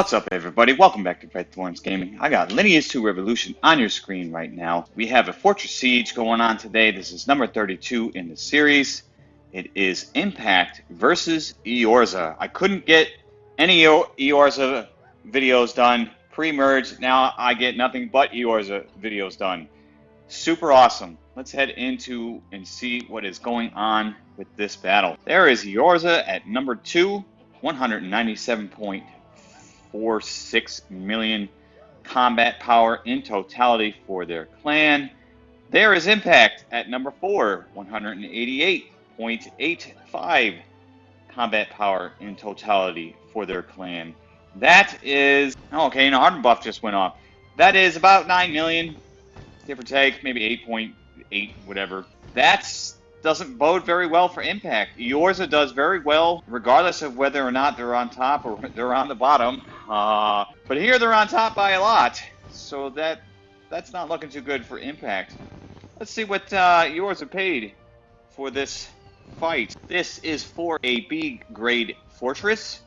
What's up, everybody? Welcome back to Red Thorns Gaming. I got Lineage 2 Revolution on your screen right now. We have a Fortress Siege going on today. This is number 32 in the series. It is Impact versus Eorza. I couldn't get any Eorza videos done pre-merge. Now I get nothing but Eorza videos done. Super awesome. Let's head into and see what is going on with this battle. There is Eorza at number 2, 197.46 million combat power in totality for their clan. There is Impact at number 4, 188.85 combat power in totality for their clan. That is, okay, and Harden buff just went off. That is about 9 million, give or take, maybe 8.8, whatever. That's doesn't bode very well for impact. Eorza does very well, regardless of whether or not they're on top or they're on the bottom. Uh, but here they're on top by a lot, so that that's not looking too good for impact. Let's see what uh, Eorza paid for this fight. This is for a B grade fortress.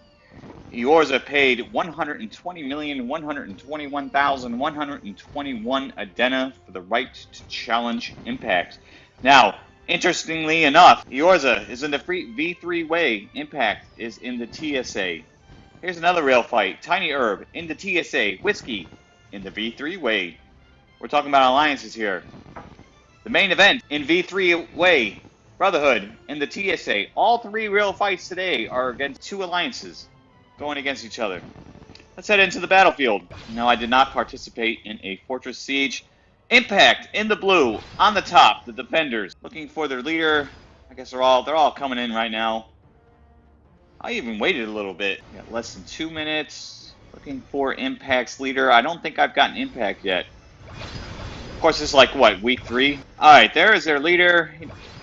Eorza paid 120,121,121 Adena for the right to challenge Impact. Now, interestingly enough, Eorza is in the free V3 way. Impact is in the TSA. Here's another real fight. Tiny Herb in the TSA. Whiskey in the V3 way. We're talking about alliances here. The main event in V3 way. Brotherhood in the TSA. All three real fights today are against two alliances going against each other. Let's head into the battlefield. No, I did not participate in a fortress siege. Impact in the blue, on the top, the defenders, looking for their leader. I guess they're all they're all coming in right now. I even waited a little bit. Got less than two minutes. Looking for Impact's leader. I don't think I've gotten Impact yet. Of course, it's like, what, week three? Alright, there is their leader.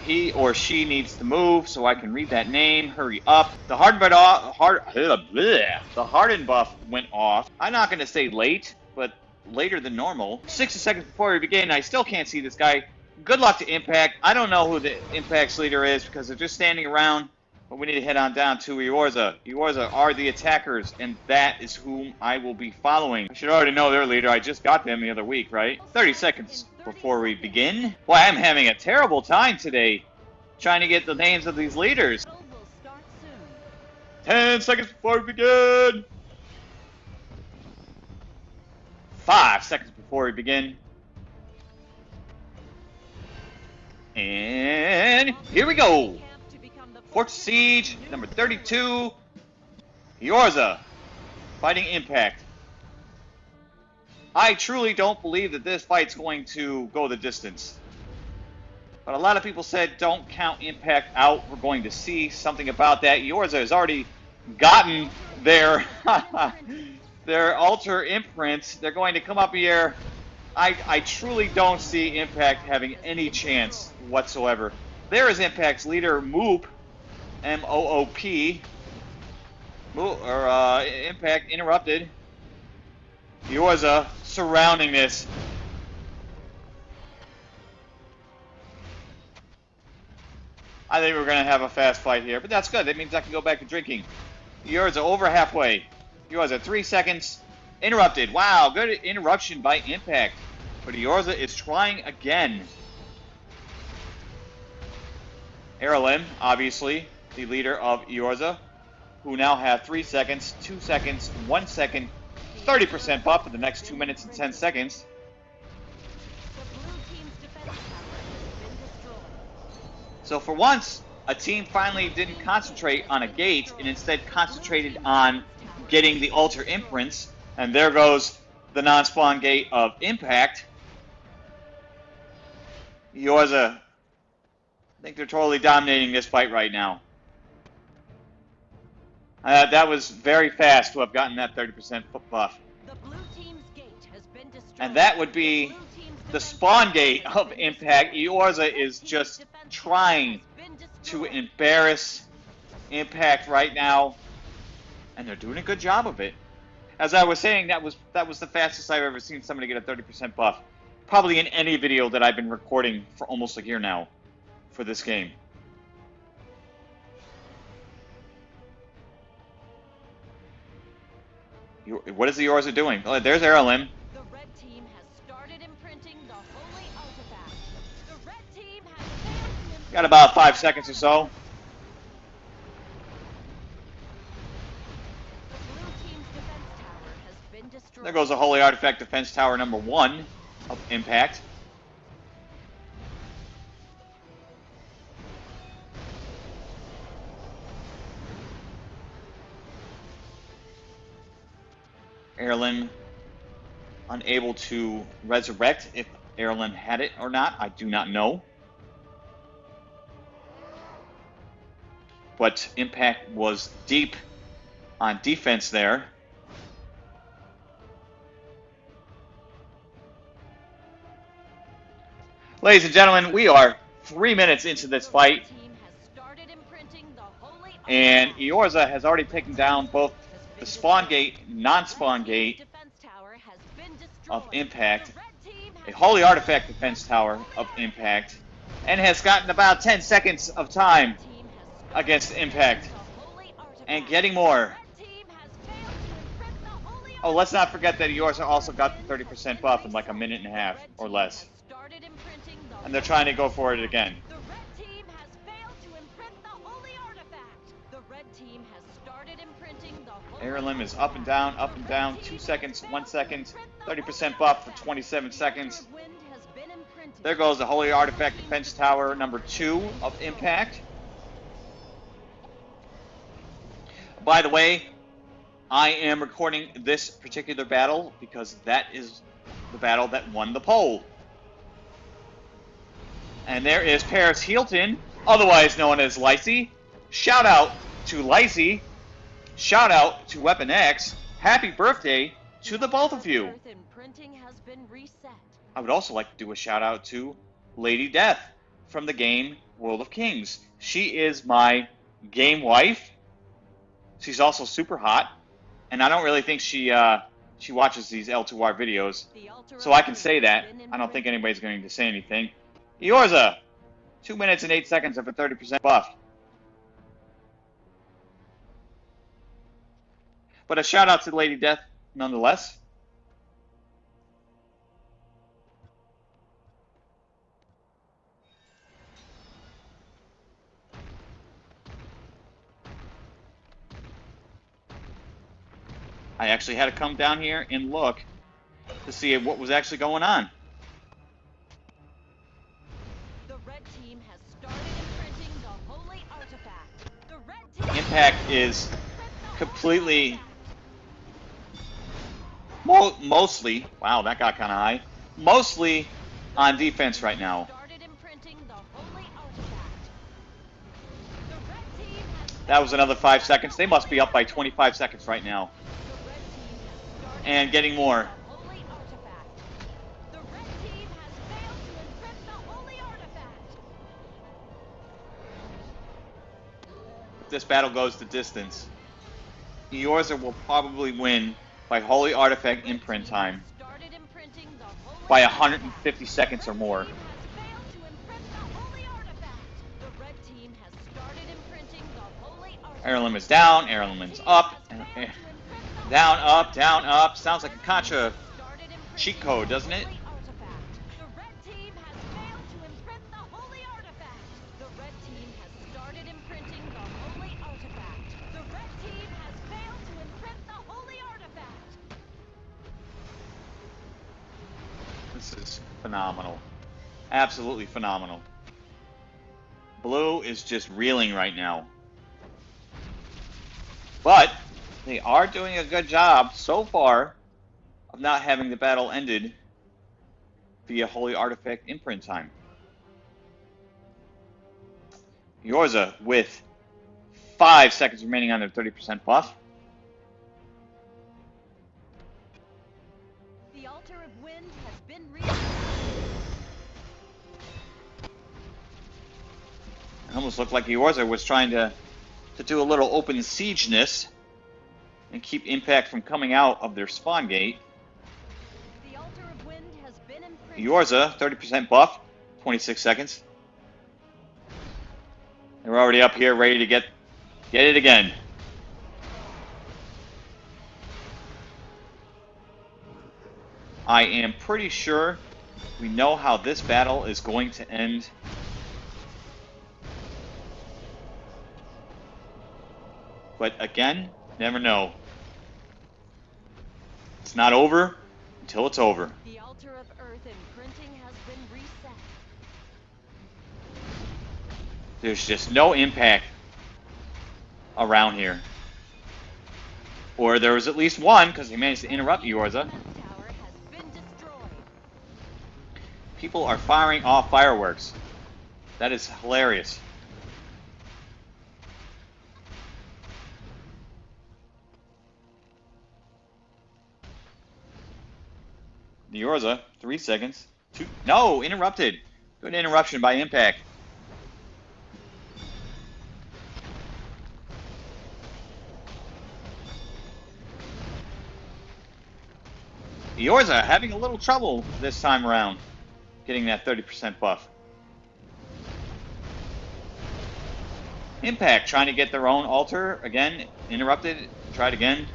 He or she needs to move so I can read that name. Hurry up. The hard but off, hard, bleh, the hardened buff went off. I'm not going to say late, but later than normal. 60 seconds before we begin, I still can't see this guy. Good luck to Impact. I don't know who the Impact's leader is because they're just standing around. But we need to head on down to Eorza. Eorza are the attackers, and that is whom I will be following. I should already know their leader. I just got them the other week, right? 30 seconds before we begin. Boy, I'm having a terrible time today trying to get the names of these leaders. 10 seconds before we begin. Five seconds before we begin. And here we go. Fort Siege, number 32. Eorza, uh, fighting Impact. I truly don't believe that this fight's going to go the distance. But a lot of people said don't count Impact out. We're going to see something about that. Eorza has already gotten their their altar imprints. They're going to come up here. I, I truly don't see Impact having any chance whatsoever. There is Impact's leader, Moop, M-O-O-P. Or, uh, Impact interrupted. Eorza surrounding this. I think we're going to have a fast fight here, but that's good. That means I can go back to drinking. Eorza over halfway. Eorza three seconds. Interrupted. Wow, good interruption by Impact. But Eorza is trying again. Erlen, obviously, the leader of Eorza, who now have 3 seconds, 2 seconds, 1 second, 30% buff for the next 2 minutes and 10 seconds. So for once, a team finally didn't concentrate on a gate and instead concentrated on getting the altar imprints. And there goes the non-spawn gate of Impact. Eorza, I think they're totally dominating this fight right now. Uh, that was very fast to have gotten that 30% buff. And that would be the spawn gate of Impact. Eorza is just trying to embarrass Impact right now. And they're doing a good job of it. As I was saying, that was that was the fastest I've ever seen somebody get a 30% buff. Probably in any video that I've been recording for almost a year now for this game. What is the Eorza doing? Oh, there's Erlen. The red team has started imprinting the holy artifact. The red team has failed to imprint Got about five seconds or so. the blue team's defense tower has been destroyed. There goes the Holy Artifact Defense Tower number one of Impact. Erlen unable to resurrect if Erlen had it or not. I do not know. But Impact was deep on defense there. Ladies and gentlemen, we are three minutes into this fight, red team has started imprinting the holy and. Eorza has already taken down both the spawn gate, non-spawn The red team's gate defense tower has been of. Impact, The red team a Holy Artifact Defense Tower of Impact, and has gotten about 10 seconds of time destroyed. Team has started against Impact, the holy artifact. and getting more. The red team has failed to imprint the holy Oh, let's not forget that yours also got the 30% buff in like a minute and a half or less, and they're trying to go for it again. Holy Airlim is up and down, up and down, two seconds, one second, 30% buff for 27 seconds. There goes the Holy Artifact Defense Tower number two of Impact. By the way, I am recording this particular battle because that is the battle that won the poll. And there is Paris Hilton, otherwise known as Lacey. Shout out to Lacey. Shout out to Weapon X. Happy birthday to the both of you. Imprinting has been reset. I would also like to do a shout out to Lady Death from the game World of Kings. She is my game wife. She's also super hot, and I don't really think she uh, she watches these L2R videos, so I can say that. I don't think anybody's going to say anything. Eorza, two minutes and eight seconds of a 30% buff. But a shout out to Lady Death nonetheless. I actually had to come down here and look to see what was actually going on. The red team mo- mostly, wow, that got kind of high, mostly on defense right now. Started imprinting the holy artifact. The red team has That was another five seconds. They must be up by 25 seconds right now. The red team has started And getting more. artifact. The red team has failed to imprint the holy artifact. If this battle goes the distance, Eorza will probably win by Holy Artifact imprint time by 150 seconds or more. Airlim is down, Airlim is up, down, up, down, up. Sounds like a Contra cheat code, doesn't it? Phenomenal. Absolutely phenomenal. Blue is just reeling right now. But they are doing a good job so far of not having the battle ended via Holy Artifact imprint time. Eorza with five seconds remaining on their 30% buff. The altar of wind has been reset. Almost looked like Eorza was trying to, to do a little open siegeness and keep Impact from coming out of their spawn gate. The altar of wind has been imprinted. Eorza, 30% buff, 26 seconds. They're already up here ready to get get it again. I am pretty sure we know how this battle is going to end. But again, never know. It's not over until it's over. The altar of earth imprinting has been reset. There's just no impact around here. Or there was at least one, because he managed to interrupt Eorza. Defense tower has been destroyed. People are firing off fireworks. That is hilarious. The Eorza, three seconds. Two, no, interrupted. Good interruption by Impact. Eorza having a little trouble this time around getting that 30% buff. Impact trying to get their own altar again, interrupted, tried again,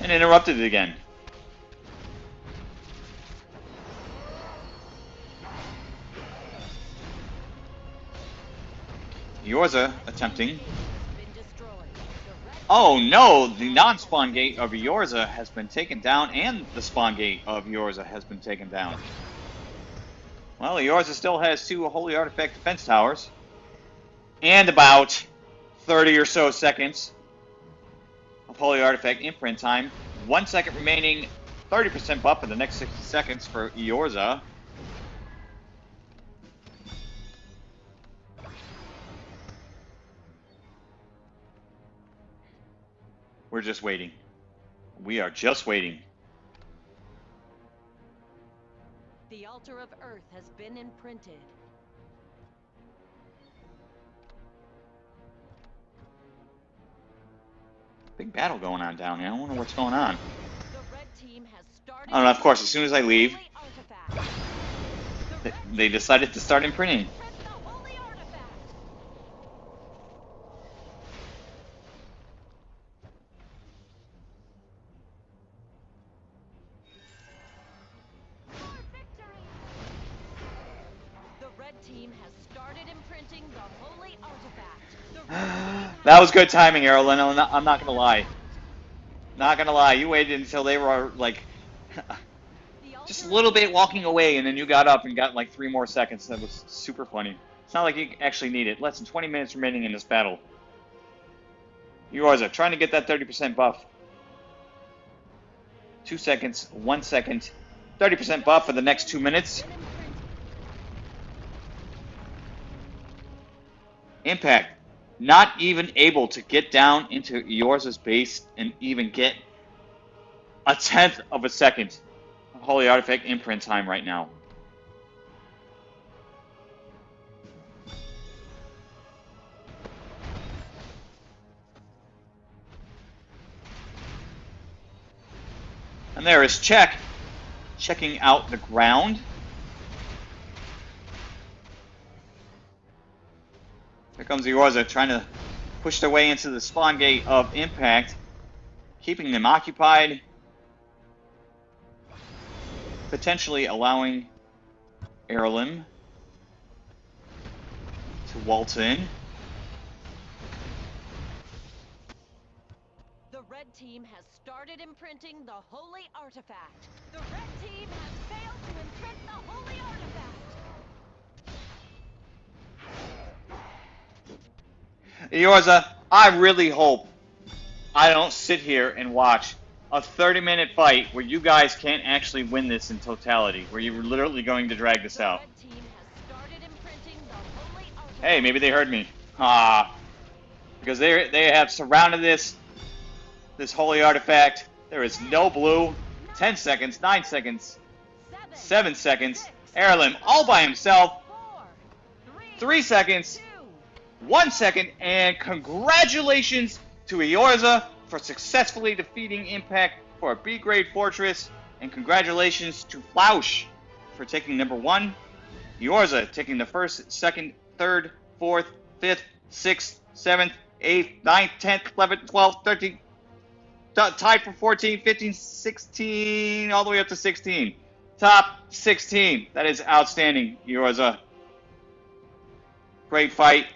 and interrupted it again. Eorza attempting. Oh no, the non-spawn gate of Eorza has been taken down, and the spawn gate of Eorza has been taken down. Well, Eorza still has two Holy Artifact defense towers, and about 30 or so seconds of Holy Artifact imprint time. One second remaining, 30% buff in the next 60 seconds for Eorza. We're just waiting. We are just waiting. The altar of earth has been imprinted. Big battle going on down here. I wonder what's going on. The red team has started. I don't know, of course, as soon as I leave, The They, they decided to start imprinting. that was good timing, Erlen. I'm not, I'm not gonna lie. Not gonna lie. You waited until they were like just a little bit walking away, and then you got up and got like three more seconds. That was super funny. It's not like you actually need it. Less than 20 minutes remaining in this battle. Eorza trying to get that 30% buff. Two seconds, one second, 30% buff for the next two minutes. Impact not even able to get down into Eorza's base and even get a tenth of a second of Holy Artifact imprint time right now. And there is Check checking out the ground. Here comes the Eorza trying to push their way into the spawn gate of Impact, keeping them occupied, potentially allowing Erlim to waltz in. The red team has started imprinting the holy artifact. The red team has failed to imprint the holy artifact. Eorza, I really hope I don't sit here and watch a 30 minute fight where you guys can't actually win this in totality, where you're literally going to drag this out. red team has started imprinting the holy artifact. Hey, maybe they heard me. Ah, because they they have surrounded this this holy artifact. There is no blue. Ten seconds, nine seconds, Seven, seven seconds. six, Erlim all by himself. 3 seconds, one second, and congratulations to Eorza for successfully defeating Impact for a B grade fortress, and congratulations to Flausch for taking number one. Eorza taking the first, second, third, fourth, fifth, sixth, seventh, eighth, ninth, tenth, eleventh, twelfth, thirteenth, tied for 14, 15, 16, all the way up to 16. Top 16. That is outstanding, Eorza. Great fight.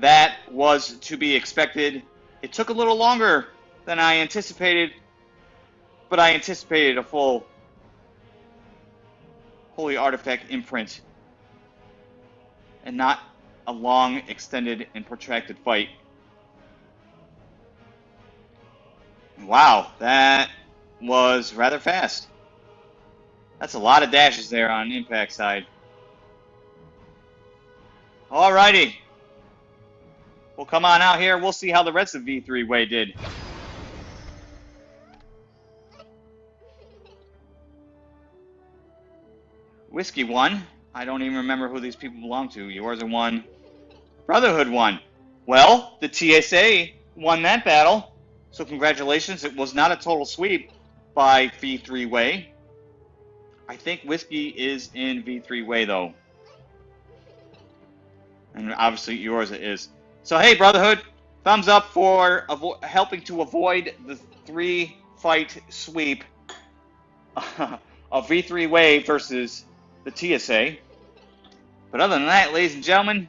That was to be expected. It took a little longer than I anticipated, but I anticipated a full Holy Artifact imprint and not a long, extended, and protracted fight. Wow, that was rather fast. That's a lot of dashes there on impact side. Alrighty. We'll come on out here. We'll see how the rest of V3 Way did. Whiskey won. I don't even remember who these people belong to. Yours are one. Brotherhood won. Well, the TSA won that battle. So congratulations. It was not a total sweep by V3 Way. I think Whiskey is in V3 Way though. And obviously yours is. So hey, Brotherhood, thumbs up for helping to avoid the three fight sweep of V3 Way versus the TSA. But other than that, ladies and gentlemen,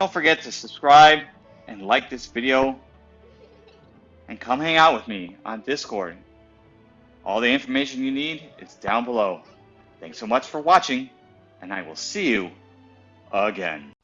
don't forget to subscribe and like this video and come hang out with me on Discord. All the information you need is down below. Thanks so much for watching, and I will see you again.